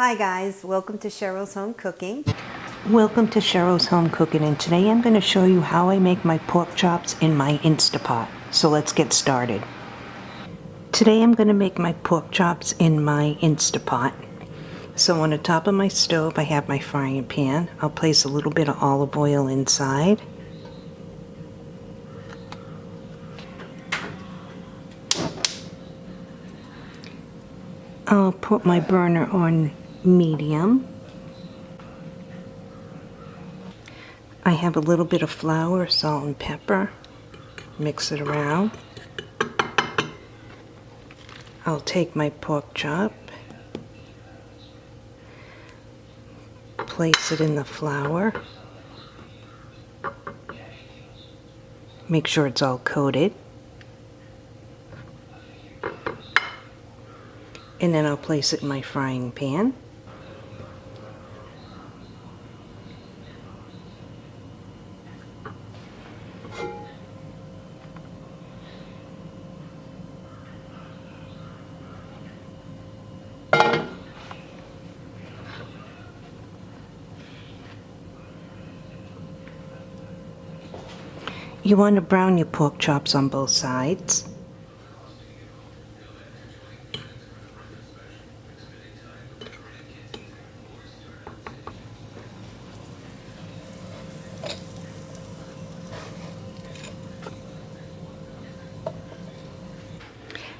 Hi guys, welcome to Cheryl's Home Cooking. Welcome to Cheryl's Home Cooking and today I'm going to show you how I make my pork chops in my Instapot. So let's get started. Today I'm going to make my pork chops in my Instapot. So on the top of my stove I have my frying pan. I'll place a little bit of olive oil inside. I'll put my burner on medium. I have a little bit of flour, salt and pepper. Mix it around. I'll take my pork chop, place it in the flour. Make sure it's all coated. and then I'll place it in my frying pan. You want to brown your pork chops on both sides.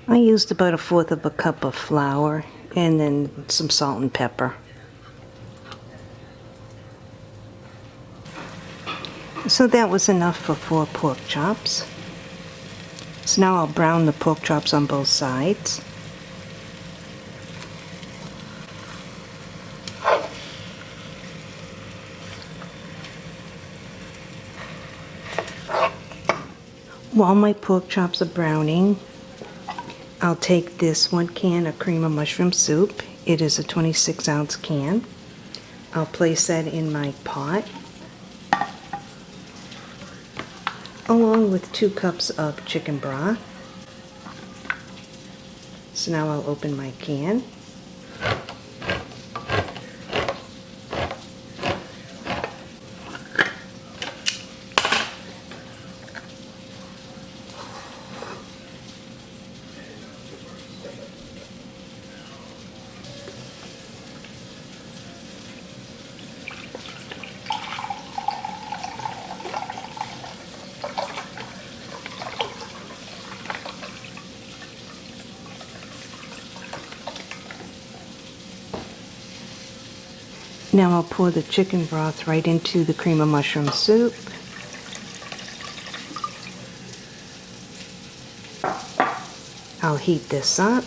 I used about a fourth of a cup of flour and then some salt and pepper. So that was enough for four pork chops. So now I'll brown the pork chops on both sides. While my pork chops are browning, I'll take this one can of cream of mushroom soup. It is a 26 ounce can. I'll place that in my pot with two cups of chicken broth. So now I'll open my can. Now I'll pour the chicken broth right into the cream of mushroom soup. I'll heat this up.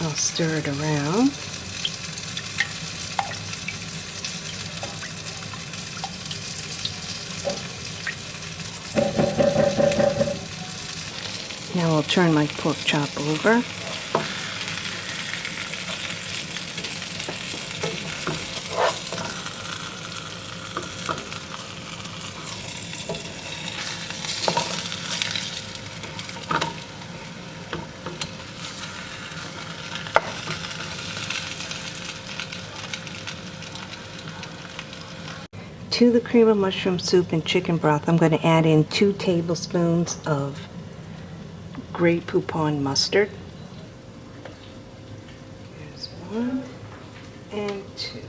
I'll stir it around. Now I'll turn my pork chop over. To the cream of mushroom soup and chicken broth, I'm going to add in two tablespoons of Grey Poupon mustard. There's one and two.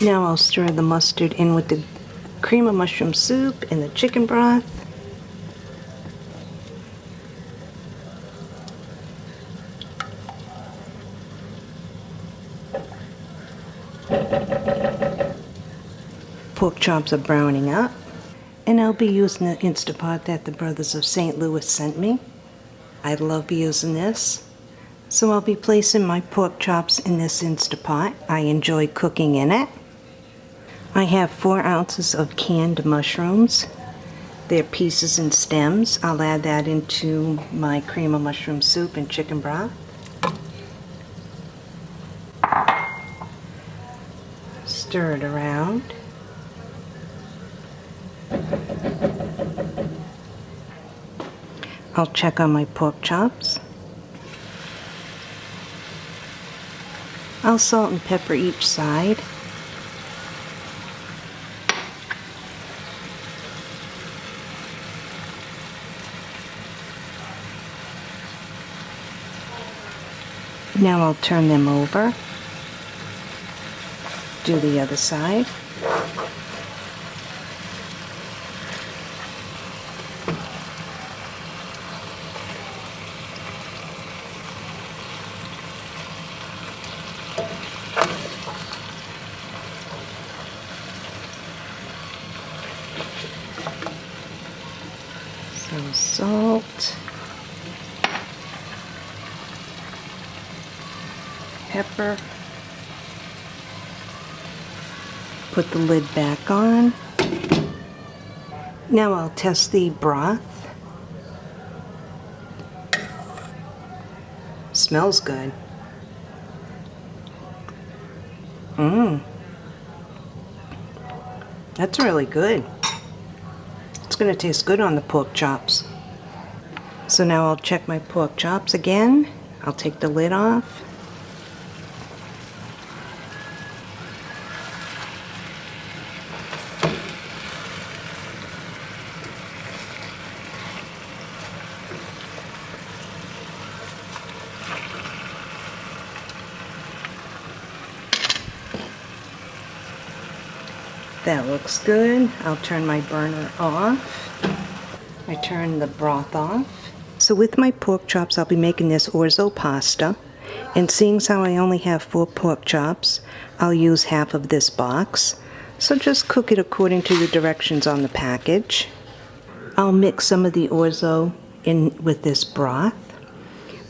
Now I'll stir the mustard in with the cream of mushroom soup and the chicken broth. Pork chops are browning up. And I'll be using the Instapot that the Brothers of St. Louis sent me. I love using this. So I'll be placing my pork chops in this Instapot. I enjoy cooking in it. I have four ounces of canned mushrooms. They're pieces and stems. I'll add that into my cream of mushroom soup and chicken broth. Stir it around. I'll check on my pork chops. I'll salt and pepper each side. Now I'll turn them over. Do the other side. Some salt. Pepper. Put the lid back on. Now I'll test the broth. Smells good. Mmm. That's really good. It's going to taste good on the pork chops. So now I'll check my pork chops again. I'll take the lid off. That looks good. I'll turn my burner off. I turn the broth off. So with my pork chops, I'll be making this orzo pasta. And seeing as how I only have four pork chops, I'll use half of this box. So just cook it according to the directions on the package. I'll mix some of the orzo in with this broth.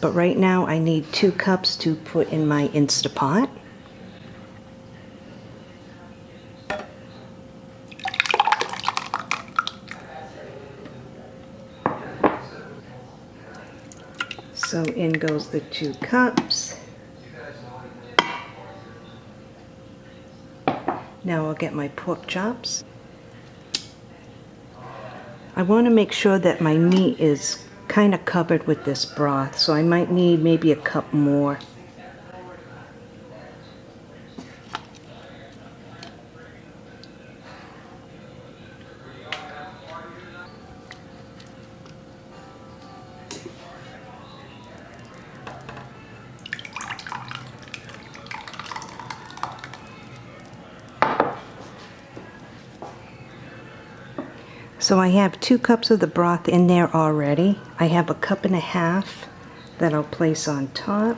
But right now I need two cups to put in my Instapot. So in goes the two cups. Now I'll get my pork chops. I want to make sure that my meat is kind of covered with this broth, so I might need maybe a cup more. So I have two cups of the broth in there already. I have a cup and a half that I'll place on top.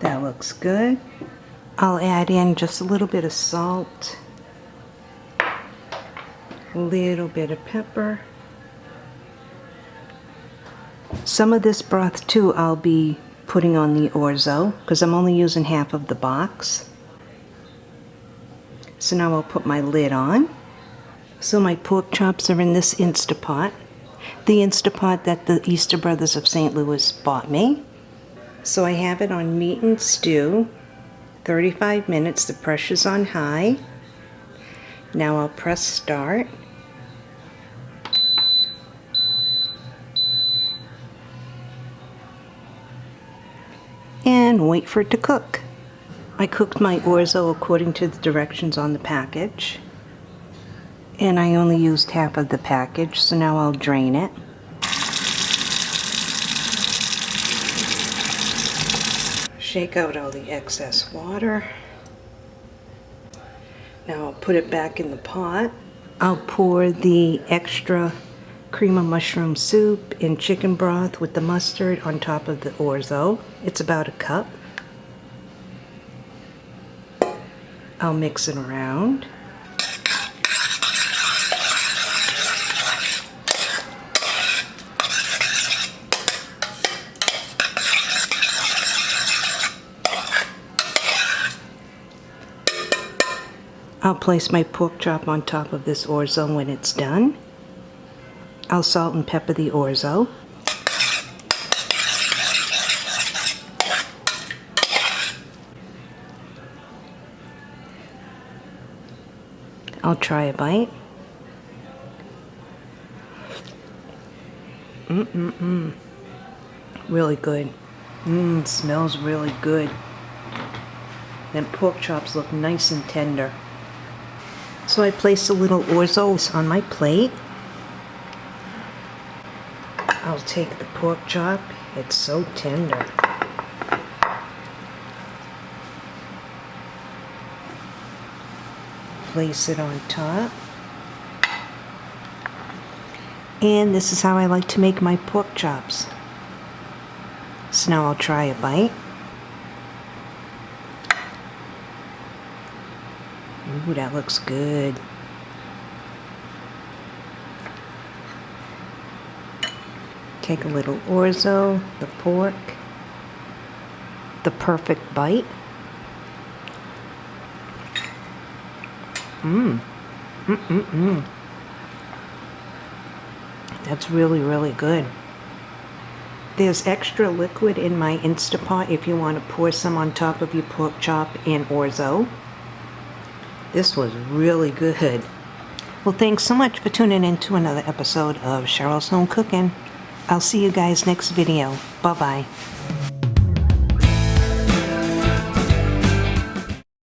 That looks good. I'll add in just a little bit of salt, a little bit of pepper. Some of this broth too I'll be putting on the orzo because I'm only using half of the box. So now I'll put my lid on. So my pork chops are in this Instapot. The Instapot that the Easter Brothers of St. Louis bought me. So I have it on meat and stew. 35 minutes, the pressure's on high. Now I'll press start. And wait for it to cook. I cooked my orzo according to the directions on the package. And I only used half of the package, so now I'll drain it. Shake out all the excess water. Now I'll put it back in the pot. I'll pour the extra cream of mushroom soup in chicken broth with the mustard on top of the orzo. It's about a cup. I'll mix it around. I'll place my pork chop on top of this orzo when it's done. I'll salt and pepper the orzo. I'll try a bite. Mm-mm-mm. Really good. Mmm, smells really good. Them pork chops look nice and tender. So I place a little orzo on my plate. I'll take the pork chop. It's so tender. Place it on top. And this is how I like to make my pork chops. So now I'll try a bite. Ooh, that looks good. Take a little orzo, the pork, the perfect bite. Mmm. Mm-mm-mm. That's really, really good. There's extra liquid in my Instapot if you want to pour some on top of your pork chop and orzo. This was really good. Well, thanks so much for tuning in to another episode of Cheryl's Home Cooking. I'll see you guys next video. Bye-bye.